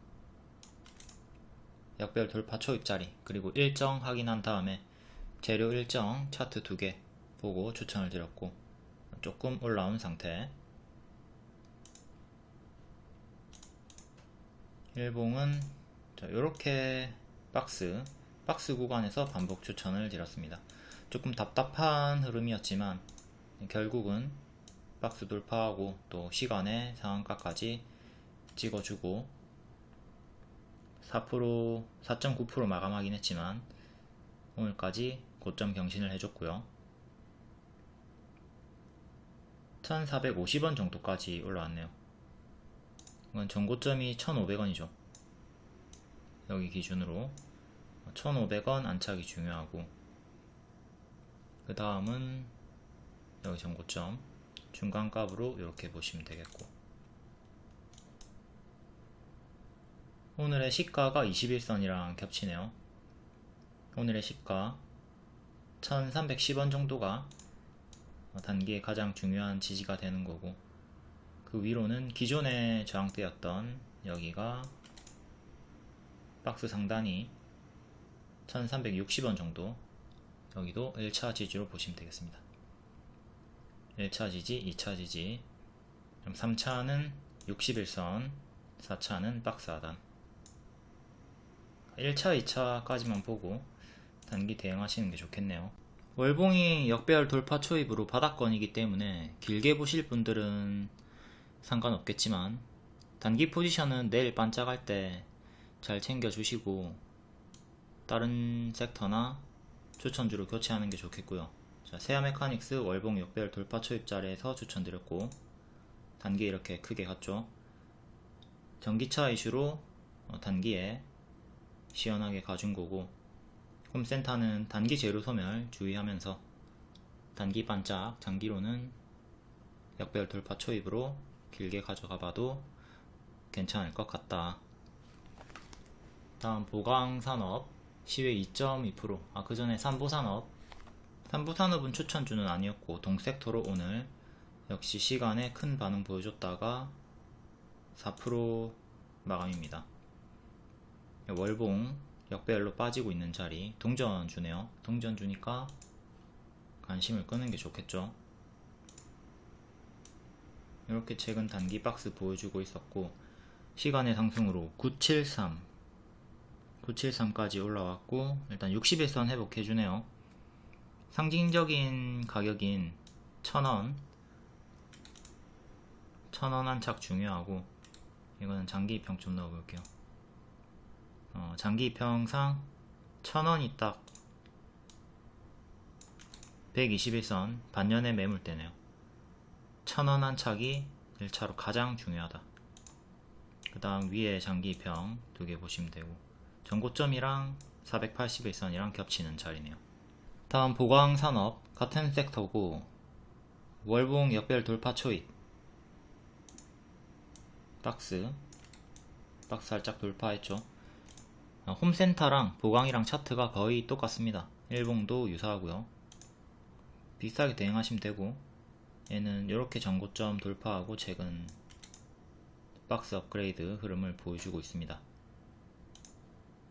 역별 돌파 초입 자리 그리고 일정 확인한 다음에 재료 일정 차트 두 개 보고 추천을 드렸고 조금 올라온 상태 일봉은 자, 요렇게 박스 박스 구간에서 반복 추천을 드렸습니다. 조금 답답한 흐름이었지만 결국은 박스 돌파하고 또 시간의 상한가까지 찍어주고 4% 4.9% 마감하긴 했지만 오늘까지 고점 경신을 해줬고요. 1450원 정도까지 올라왔네요. 이건 전고점이 1500원이죠. 여기 기준으로. 1500원 안착이 중요하고. 그 다음은 여기 전고점. 중간값으로 이렇게 보시면 되겠고. 오늘의 시가가 21선이랑 겹치네요. 오늘의 시가 1310원 정도가 단기에 가장 중요한 지지가 되는 거고 그 위로는 기존의 저항대였던 여기가 박스 상단이 1360원 정도 여기도 1차 지지로 보시면 되겠습니다. 1차 지지, 2차 지지. 3차는 61선, 4차는 박스 하단. 1차, 2차까지만 보고 단기 대응하시는 게 좋겠네요. 월봉이 역배열 돌파 초입으로 바닥권이기 때문에 길게 보실 분들은 상관없겠지만 단기 포지션은 내일 반짝할 때 잘 챙겨주시고 다른 섹터나 추천주로 교체하는 게 좋겠고요. 자, 세아 메카닉스 월봉 역배열 돌파 초입 자리에서 추천드렸고 단기 이렇게 크게 갔죠. 전기차 이슈로 어, 단기에 시원하게 가준 거고 홈센터는 단기 재료 소멸 주의하면서 단기 반짝 장기로는 역별 돌파 초입으로 길게 가져가 봐도 괜찮을 것 같다. 다음 보강산업 시외 2.2%. 아, 그 전에 삼보산업. 삼보산업은 추천주는 아니었고, 동섹터로 오늘 역시 시간에 큰 반응 보여줬다가 4% 마감입니다. 월봉 역배열로 빠지고 있는 자리 동전주네요. 동전주니까 관심을 끄는 게 좋겠죠. 이렇게 최근 단기 박스 보여주고 있었고 시간의 상승으로 973 973까지 올라왔고 일단 60일선 회복해주네요. 상징적인 가격인 1000원 1000원 한착 중요하고 이거는 장기 입평 좀 넣어볼게요. 어, 장기 입평상 1000원이 딱 121선 반년의 매물대네요. 1000원 한착이 1차로 가장 중요하다. 그 다음 위에 장기 입평 두 개 보시면 되고 전고점이랑 481선이랑 겹치는 자리네요. 다음 보광산업 같은 섹터고 월봉 역별 돌파 초입 박스 박스 살짝 돌파했죠. 어, 홈센터랑 보광이랑 차트가 거의 똑같습니다. 일봉도 유사하고요. 비슷하게 대응하시면 되고 얘는 이렇게 전고점 돌파하고 최근 박스 업그레이드 흐름을 보여주고 있습니다.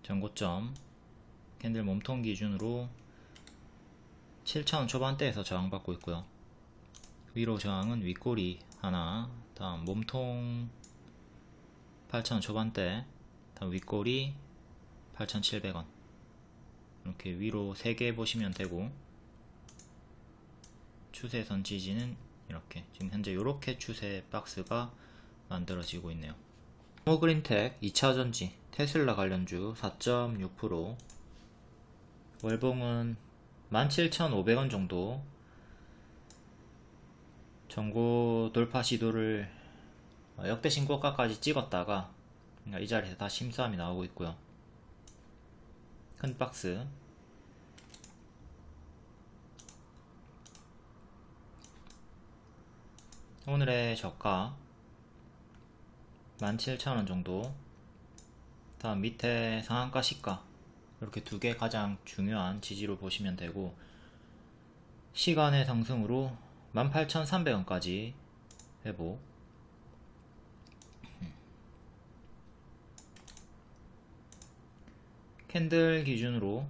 전고점 캔들 몸통 기준으로 7,000원 초반대에서 저항받고 있고요. 위로 저항은 윗꼬리 하나, 다음 몸통 8,000원 초반대, 다음 윗꼬리 8,700원 이렇게 위로 3개 보시면 되고 추세선 지지는 이렇게 지금 현재 이렇게 추세 박스가 만들어지고 있네요. 호그린텍 2차전지 테슬라 관련주 4.6% 월봉은 17,500원 정도 전고 돌파 시도를 역대 신고가까지 찍었다가 이 자리에서 다시 힘싸움이 나오고 있고요. 큰 박스 오늘의 저가 17,000원 정도. 다음 밑에 상한가 시가. 이렇게 두 개 가장 중요한 지지로 보시면 되고 시간의 상승으로 18,300원까지 회복. 캔들 기준으로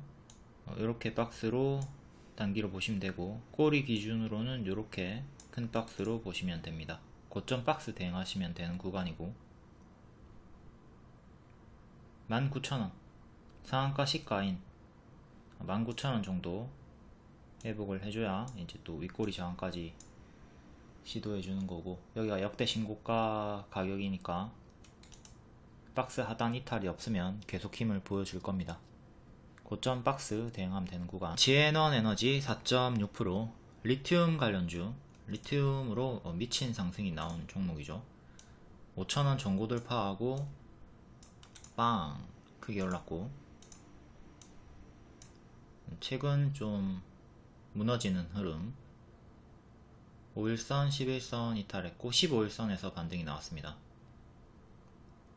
이렇게 박스로 단기로 보시면 되고 꼬리 기준으로는 이렇게 큰 박스로 보시면 됩니다. 고점 박스 대응하시면 되는 구간이고. 19,000원. 상한가 시가인. 19,000원 정도 회복을 해줘야 이제 또 윗꼬리 저항까지 시도해 주는 거고. 여기가 역대 신고가 가격이니까 박스 하단 이탈이 없으면 계속 힘을 보여줄 겁니다. 고점 박스 대응하면 되는 구간. 지에넌 에너지 4.6% 리튬 관련주 리튬으로 어, 미친 상승이 나온 종목이죠. 5천원 전고 돌파하고 빵! 크게 올랐고. 최근 좀 무너지는 흐름. 5일선, 11선 이탈했고 15일선에서 반등이 나왔습니다.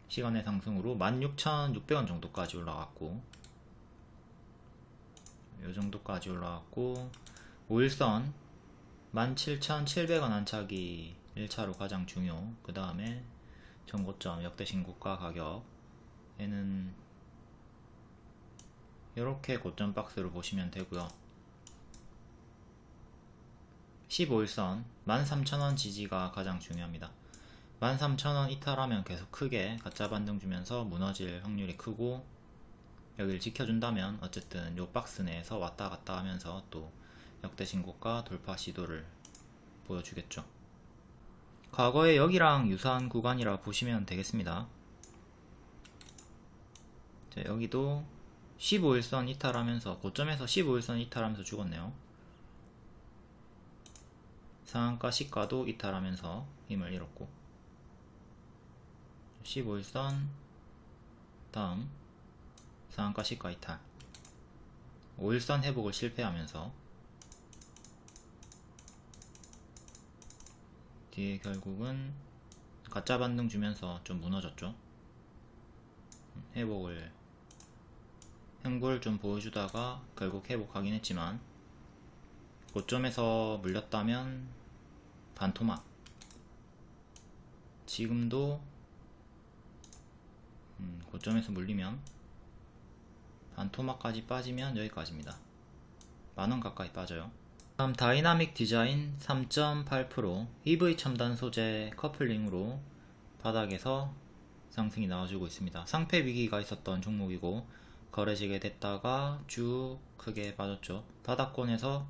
시간의 상승으로 16,600원 정도까지 올라갔고 요 정도까지 올라갔고 5일선 17,700원 안착이 1차로 가장 중요. 그 다음에 전고점 역대 신고가 가격. 얘는 이렇게 고점 박스로 보시면 되고요. 15일선 13,000원 지지가 가장 중요합니다. 13,000원 이탈하면 계속 크게 가짜 반등 주면서 무너질 확률이 크고 여기를 지켜준다면 어쨌든 요 박스 내에서 왔다 갔다 하면서 또 역대 신고가 돌파 시도를 보여주겠죠. 과거에 여기랑 유사한 구간이라 보시면 되겠습니다. 자, 여기도 15일선 이탈하면서 고점에서 15일선 이탈하면서 죽었네요. 상한가 시가도 이탈하면서 힘을 잃었고 15일선 다음 상한가 시가 이탈 5일선 회복을 실패하면서 뒤에 결국은 가짜 반등 주면서 좀 무너졌죠. 회복을 행보를 좀 보여주다가 결국 회복하긴 했지만 고점에서 물렸다면 반토막. 지금도 음, 고점에서 물리면 반토막까지 빠지면 여기까지입니다. 만원 가까이 빠져요 다음 다이나믹 디자인 3.8% EV 첨단 소재 커플링으로 바닥에서 상승이 나와주고 있습니다. 상폐 위기가 있었던 종목이고 거래재개 됐다가 쭉 크게 빠졌죠. 바닥권에서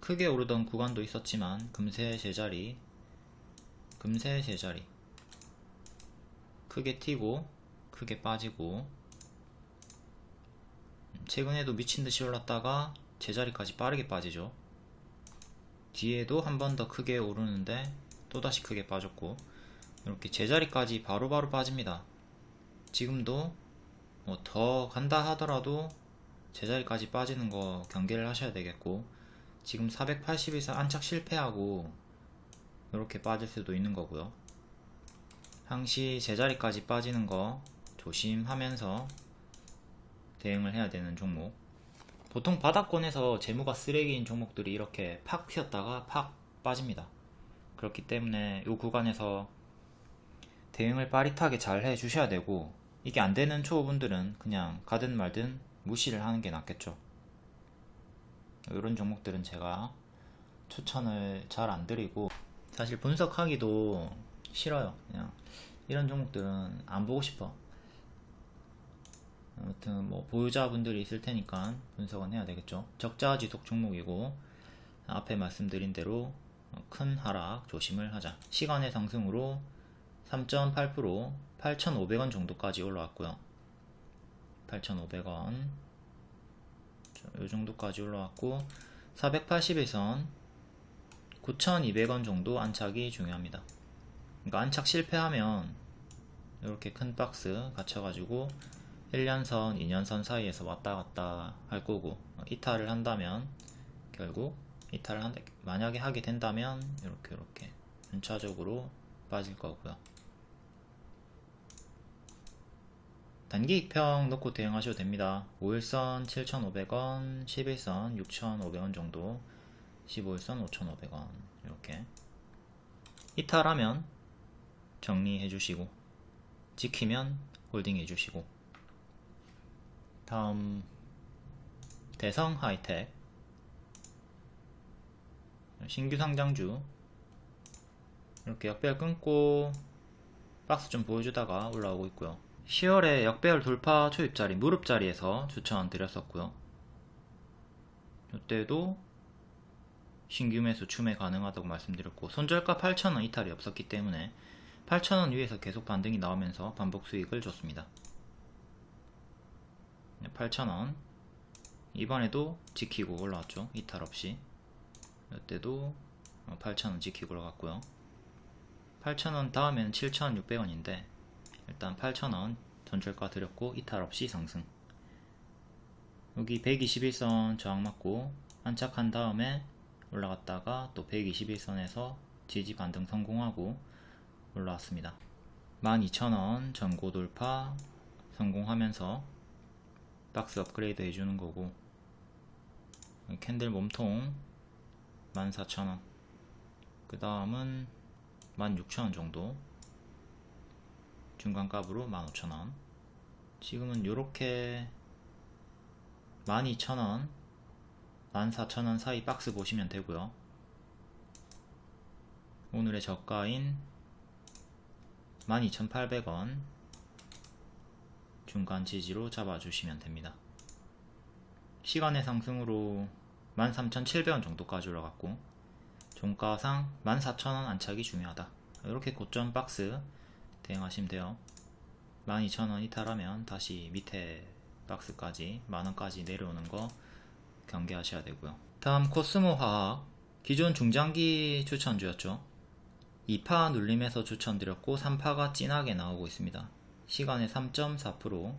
크게 오르던 구간도 있었지만 금세 제자리 금세 제자리. 크게 튀고 크게 빠지고 최근에도 미친듯이 올랐다가 제자리까지 빠르게 빠지죠 뒤에도 한 번 더 크게 오르는데 또다시 크게 빠졌고 이렇게 제자리까지 바로바로 바로 빠집니다. 지금도 뭐 더 간다 하더라도 제자리까지 빠지는 거 경계를 하셔야 되겠고 지금 480에서 안착 실패하고 이렇게 빠질 수도 있는 거고요. 항시 제자리까지 빠지는 거 조심하면서 대응을 해야 되는 종목 보통 바닥권에서 재무가 쓰레기인 종목들이 이렇게 팍 튀었다가 팍 빠집니다. 그렇기 때문에 이 구간에서 대응을 빠릿하게 잘 해주셔야 되고 이게 안되는 초보분들은 그냥 가든 말든 무시를 하는 게 낫겠죠. 이런 종목들은 제가 추천을 잘 안 드리고 사실 분석하기도 싫어요. 그냥 이런 종목들은 안 보고 싶어 아무튼 뭐 보유자분들이 있을 테니까 분석은 해야 되겠죠. 적자 지속 종목이고 앞에 말씀드린 대로 큰 하락 조심을 하자. 시간의 상승으로 3.8% 8,500원 정도까지 올라왔고요. 8,500원 이 정도까지 올라왔고 480에선 9,200원 정도 안착이 중요합니다. 그러니까 안착 실패하면 이렇게 큰 박스 갇혀가지고 1년선, 2년선 사이에서 왔다 갔다 할 거고 이탈을 한다면 결국 이탈을 한, 만약에 하게 된다면 이렇게 이렇게 순차적으로 빠질 거고요. 단기 익평 넣고 대응하셔도 됩니다. 5일선 7,500원 11선 6,500원 정도 15일선 5,500원 이렇게 이탈하면 정리해 주시고 지키면 홀딩 해 주시고 다음 대성 하이텍. 신규 상장주. 이렇게 역배열 끊고 박스 좀 보여주다가 올라오고 있고요. 10월에 역배열 돌파 초입자리 무릎자리에서 추천 드렸었고요. 이때도 신규 매수 추매 가능하다고 말씀드렸고 손절가 8,000원 이탈이 없었기 때문에 8,000원 위에서 계속 반등이 나오면서 반복 수익을 줬습니다 8,000원. 이번에도 지키고 올라왔죠. 이탈 없이. 이때도 8,000원 지키고 올라갔고요. 8,000원 다음에는 7,600원인데 일단 8,000원 전철가 드렸고 이탈 없이 상승. 여기 121선 저항 맞고 안착한 다음에 올라갔다가 또 121선에서 지지 반등 성공하고 올라왔습니다. 12,000원 전고 돌파 성공하면서 박스 업그레이드 해주는 거고. 캔들 몸통 14,000원. 그 다음은 16,000원 정도. 중간값으로 15,000원. 지금은 이렇게 12,000원 14,000원 사이 박스 보시면 되고요. 오늘의 저가인 12,800원 중간 지지로 잡아주시면 됩니다. 시간의 상승으로 13,700원 정도까지 올라갔고 종가상 14,000원 안착이 중요하다. 이렇게 고점 박스 대응하시면 돼요. 12,000원 이탈하면 다시 밑에 박스까지 만원까지 내려오는 거 경계하셔야 되고요. 다음 코스모 화학 기존 중장기 추천주였죠. 2파 눌림에서 추천드렸고 3파가 진하게 나오고 있습니다. 시간의 3.4%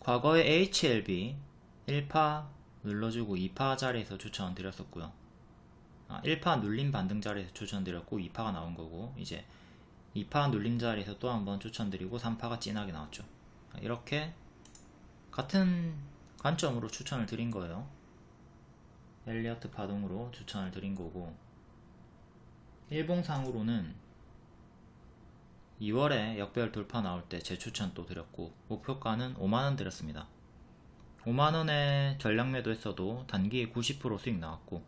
과거에 HLB 1파 눌러주고 2파 자리에서 추천드렸었고요. 아, 1파 눌림 반등 자리에서 추천드렸고 2파가 나온 거고 이제 2파 눌림 자리에서 또 한번 추천드리고 3파가 진하게 나왔죠. 이렇게 같은 관점으로 추천을 드린 거예요. 엘리어트 파동으로 추천을 드린 거고 일봉상으로는 2월에 역별 돌파 나올 때 재추천 또 드렸고 목표가는 5만원 드렸습니다. 5만원에 전량 매도 했어도 단기에 90% 수익 나왔고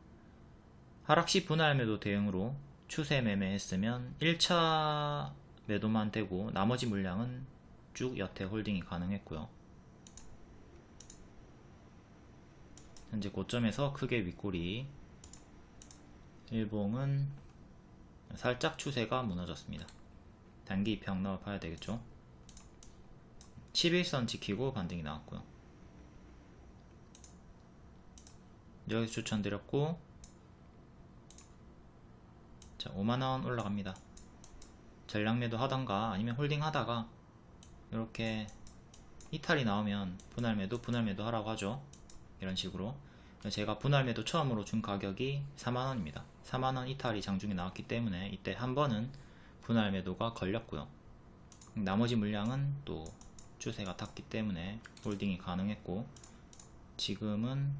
하락시 분할 매도 대응으로 추세 매매 했으면 1차 매도만 되고 나머지 물량은 쭉 여태 홀딩이 가능했고요. 현재 고점에서 크게 윗골이 일봉은 살짝 추세가 무너졌습니다. 단기 입형 넣어봐야 되겠죠. 11선 지키고 반등이 나왔고요. 여기서 추천드렸고 자 5만원 올라갑니다. 전량매도 하던가 아니면 홀딩 하다가 이렇게 이탈이 나오면 분할매도 분할매도 하라고 하죠. 이런 식으로 제가 분할매도 처음으로 준 가격이 4만원입니다 4만원 이탈이 장중에 나왔기 때문에 이때 한 번은 분할 매도가 걸렸고요. 나머지 물량은 또 추세가 탔기 때문에 홀딩이 가능했고 지금은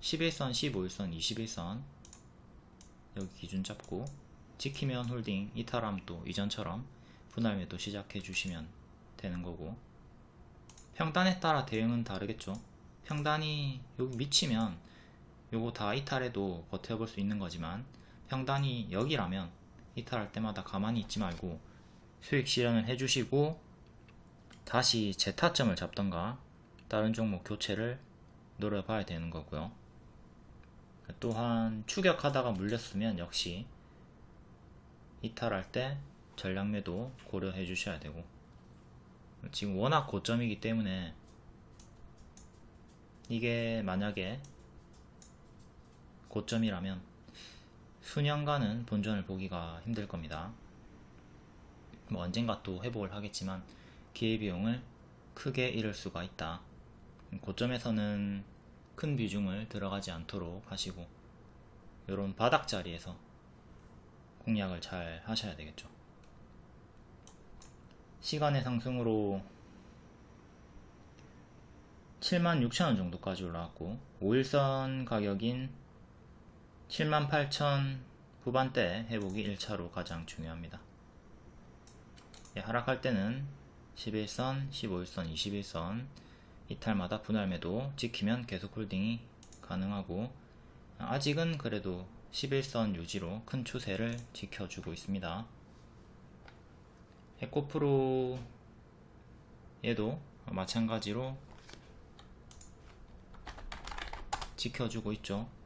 11선, 15일선, 21선 여기 기준 잡고 지키면 홀딩, 이탈함 또 이전처럼 분할 매도 시작해 주시면 되는 거고 평단에 따라 대응은 다르겠죠. 평단이 여기 미치면 요거 다 이탈해도 버텨볼 수 있는 거지만 평단이 여기라면 이탈할 때마다 가만히 있지 말고 수익 실현을 해주시고 다시 재타점을 잡던가 다른 종목 교체를 노려봐야 되는 거고요. 또한 추격하다가 물렸으면 역시 이탈할 때 전략매도 고려해 주셔야 되고 지금 워낙 고점이기 때문에 이게 만약에 고점이라면 수년간은 본전을 보기가 힘들 겁니다. 뭐 언젠가 또 회복을 하겠지만 기회비용을 크게 잃을 수가 있다. 고점에서는 큰 비중을 들어가지 않도록 하시고 이런 바닥 자리에서 공략을 잘 하셔야 되겠죠. 시간의 상승으로 76,000원 정도까지 올라왔고 5일선 가격인 78,000 후반대 회복이 1차로 가장 중요합니다. 예, 하락할 때는 11선, 15일선, 21선 이탈마다 분할 매도 지키면 계속 홀딩이 가능하고 아직은 그래도 11선 유지로 큰 추세를 지켜주고 있습니다. 에코프로 얘도 마찬가지로 지켜주고 있죠 자,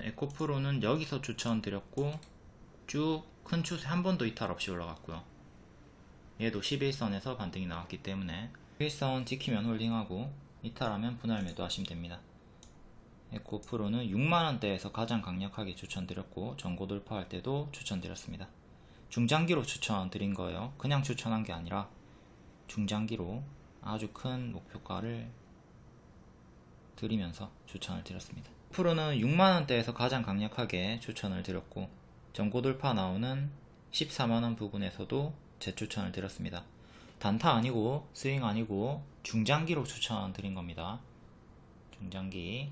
에코프로는 여기서 추천드렸고 쭉 큰 추세 한 번도 이탈 없이 올라갔고요. 얘도 11선에서 반등이 나왔기 때문에 11선 지키면 홀딩하고 이탈하면 분할 매도 하시면 됩니다. 에코프로는 6만원대에서 가장 강력하게 추천드렸고 전고 돌파할 때도 추천드렸습니다. 중장기로 추천드린 거예요. 그냥 추천한 게 아니라 중장기로 아주 큰 목표가를 드리면서 추천을 드렸습니다. 프로는 6만원대에서 가장 강력하게 추천을 드렸고 전고 돌파 나오는 14만원 부분에서도 재추천을 드렸습니다. 단타 아니고 스윙 아니고 중장기로 추천 드린 겁니다. 중장기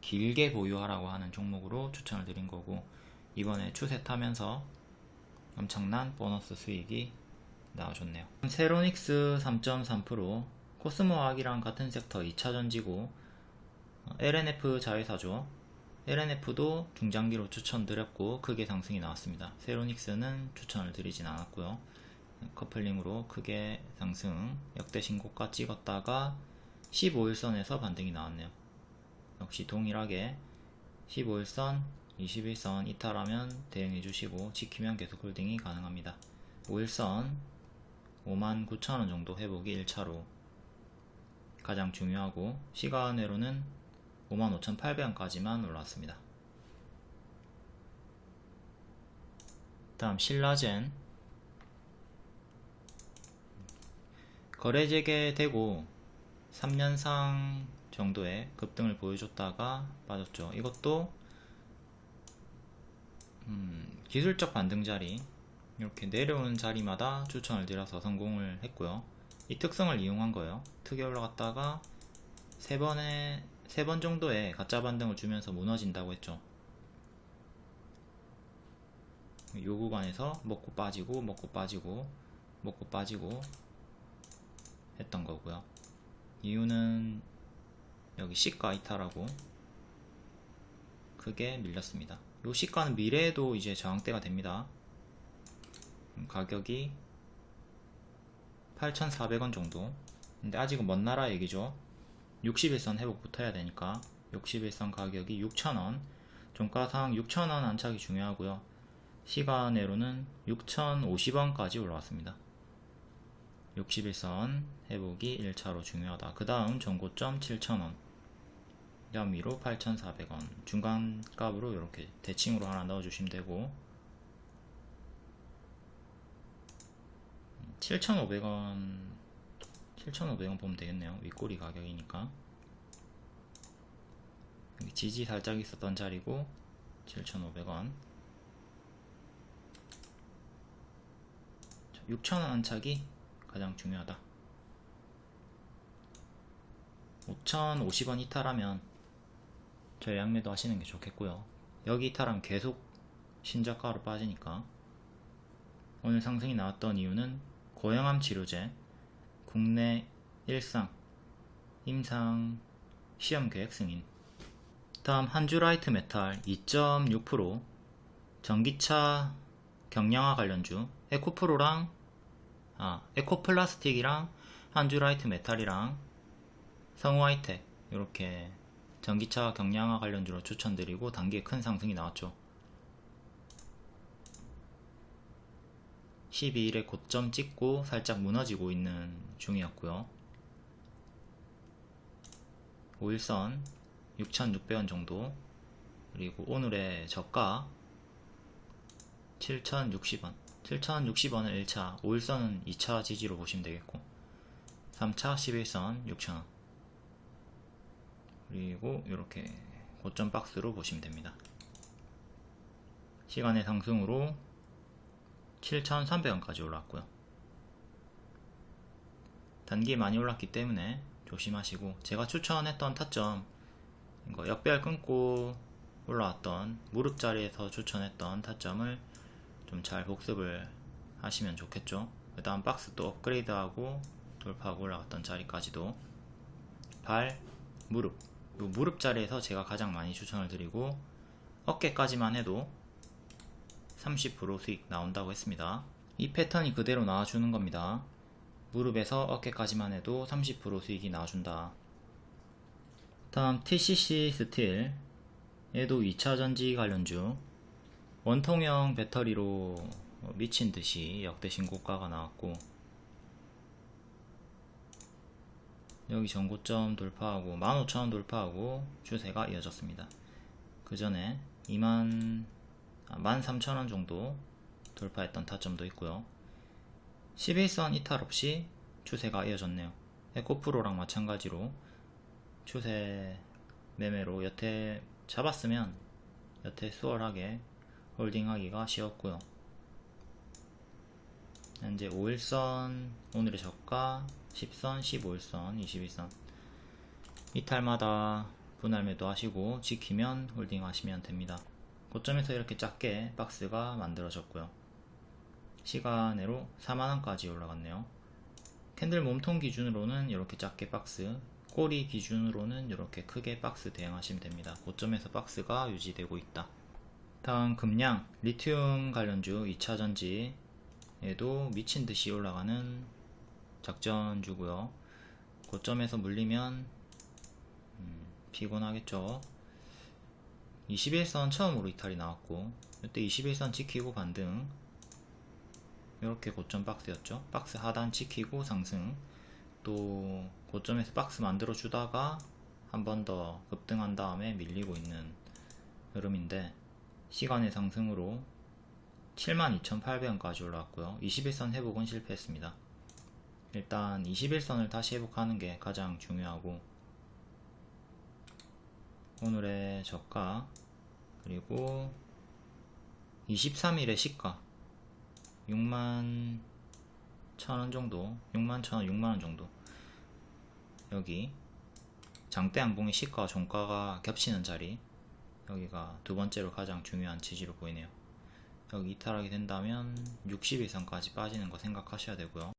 길게 보유하라고 하는 종목으로 추천을 드린 거고 이번에 추세 타면서 엄청난 보너스 수익이 나와줬네요. 세로닉스 3.3% 코스모학이랑 같은 섹터 2차전지고 LNF 자회사죠. LNF도 중장기로 추천드렸고 크게 상승이 나왔습니다. 세로닉스는 추천을 드리진 않았고요. 커플링으로 크게 상승 역대 신고가 찍었다가 15일선에서 반등이 나왔네요. 역시 동일하게 15일선, 21선 이탈하면 대응해 주시고 지키면 계속 홀딩이 가능합니다. 5일선 59,000원 정도 회복이 1차로 가장 중요하고 시간외로는 55,800원까지만 올랐습니다. 다음 신라젠 거래 재개되고 3년상 정도의 급등을 보여줬다가 빠졌죠. 이것도 음, 기술적 반등 자리 이렇게 내려오는 자리마다 추천을 드려서 성공을 했고요. 이 특성을 이용한 거예요. 특이 올라갔다가 세 번에 세 번 정도의 가짜 반등을 주면서 무너진다고 했죠. 요 구간에서 먹고 빠지고 먹고 빠지고 먹고 빠지고 했던 거고요. 이유는 여기 시가 이탈하고 크게 밀렸습니다. 요 시가는 미래에도 이제 저항대가 됩니다. 가격이 8,400원 정도. 근데 아직은 먼 나라 얘기죠. 60일선 회복부터 해야 되니까 60일선 가격이 6,000원. 종가상 6,000원 안착이 중요하고요. 시간외로는 6,050원까지 올라왔습니다. 61선 회복이 1차로 중요하다. 그 다음 전고점 7,000원. 다음 위로 8,400원. 중간값으로 이렇게 대칭으로 하나 넣어주시면 되고 7,500원 7,500원 보면 되겠네요. 윗꼬리 가격이니까. 지지 살짝 있었던 자리고 7,500원. 6,000원 안착이 가장 중요하다. 5,050원 이탈하면 전략매도 하시는 게 좋겠고요. 여기 이탈하면 계속 신저가로 빠지니까 오늘 상승이 나왔던 이유는 고형암 치료제 국내 1상 임상 시험 계획 승인 다음 한주라이트 메탈 2.6% 전기차 경량화 관련주 에코프로랑 아, 에코플라스틱이랑 한주라이트 메탈이랑 성우하이텍 이렇게 전기차 경량화 관련주로 추천드리고 단기에 큰 상승이 나왔죠. 12일에 고점 찍고 살짝 무너지고 있는 중이었고요. 5일선 6,600원 정도 그리고 오늘의 저가 7,060원 7,060원은 1차 5일선은 2차 지지로 보시면 되겠고 3차 11선 6,000원 그리고 이렇게 고점 박스로 보시면 됩니다. 시간의 상승으로 7,300원까지 올랐고요. 단기에 많이 올랐기 때문에 조심하시고 제가 추천했던 타점 역배열 끊고 올라왔던 무릎 자리에서 추천했던 타점을 좀 잘 복습을 하시면 좋겠죠. 그 다음 박스 또 업그레이드하고 돌파하고 올라갔던 자리까지도 발, 무릎 이 무릎 자리에서 제가 가장 많이 추천을 드리고 어깨까지만 해도 30% 수익 나온다고 했습니다. 이 패턴이 그대로 나와주는 겁니다. 무릎에서 어깨까지만 해도 30% 수익이 나와준다. 다음 TCC 스틸 얘도 2차 전지 관련주 원통형 배터리로 미친듯이 역대 신고가가 나왔고 여기 전고점 돌파하고 15,000원 돌파하고 추세가 이어졌습니다. 그 전에 2만 13,000원 정도 돌파했던 타점도 있고요. 11선 이탈 없이 추세가 이어졌네요. 에코프로랑 마찬가지로 추세 매매로 여태 잡았으면 여태 수월하게 홀딩하기가 쉬웠고요. 현재 5일선 오늘의 저가 10선, 15일선, 21선 이탈마다 분할 매도 하시고 지키면 홀딩 하시면 됩니다. 고점에서 이렇게 작게 박스가 만들어졌고요. 시간외로 4만원까지 올라갔네요. 캔들 몸통 기준으로는 이렇게 작게 박스 꼬리 기준으로는 이렇게 크게 박스 대응하시면 됩니다. 고점에서 박스가 유지되고 있다. 다음 금량 리튬 관련주 2차전지에도 미친 듯이 올라가는 작전주고요. 고점에서 물리면 음, 피곤하겠죠. 21선 처음으로 이탈이 나왔고 이때 21선 지키고 반등 이렇게 고점 박스였죠. 박스 하단 지키고 상승 또 고점에서 박스 만들어 주다가 한 번 더 급등한 다음에 밀리고 있는 흐름인데 시간의 상승으로 72,800원까지 올라왔고요. 21선 회복은 실패했습니다. 일단 21선을 다시 회복하는 게 가장 중요하고 오늘의 저가 그리고 23일의 시가 6만 1000원 정도 6만 1000원 6만원 정도. 여기 장대 양봉의 시가와 종가가 겹치는 자리 여기가 두 번째로 가장 중요한 지지로 보이네요. 여기 이탈하게 된다면 61선까지 빠지는 거 생각하셔야 되고요